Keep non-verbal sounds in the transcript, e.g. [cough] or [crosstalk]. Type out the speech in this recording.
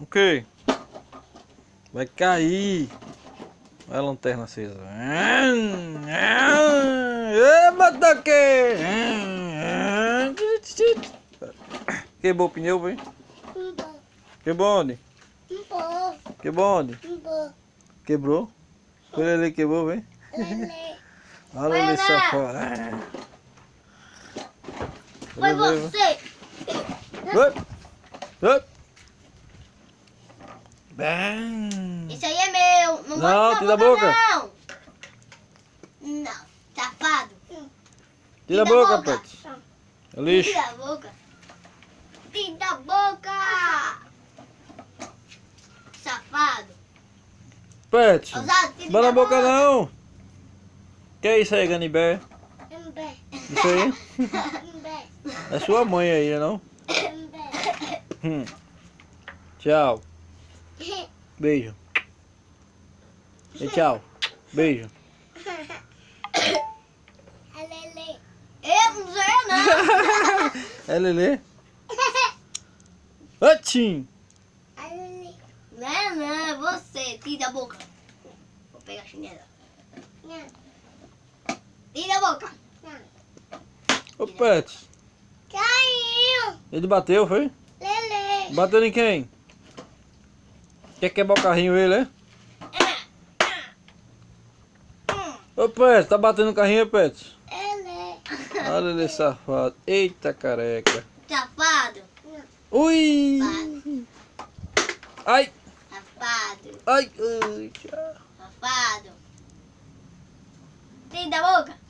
O que? Vai cair. Olha a lanterna acesa. Eba, daqui! Quebrou o pneu, vem? Quebrou onde? Quebrou onde? Quebrou? Foi ele que quebrou, vem? Olha ele safado. Foi você. Up. Up. Bem. Isso aí é meu. Não, Não, bota tira na a boca. Não. Não, safado. Tira a boca, Pet. É lixo. Tira a boca. Tira a boca. Safado. Pet. Ousado, tira Bota da na boca não. Que é isso aí, Ganibé? Isso aí? [laughs] É sua mãe aí, né, não? Hum. Tchau. Beijo. E tchau. Beijo. Eu não sou eu não. [laughs] É Lelê? Atim. Não é não, é você. Tira a boca. Vou pegar a chinela. Tira a boca. Ô, Pet. Caiu. Ele bateu, foi? Lele. Bateu em quem? Quer quebrar o carrinho ele, é? Ô, Pet, tá batendo no carrinho, Pet? Lele. Olha ele safado. Eita, careca. Safado. Ui! Ai! Safado. Ai! ai, tchau. Safado. Tira a boca.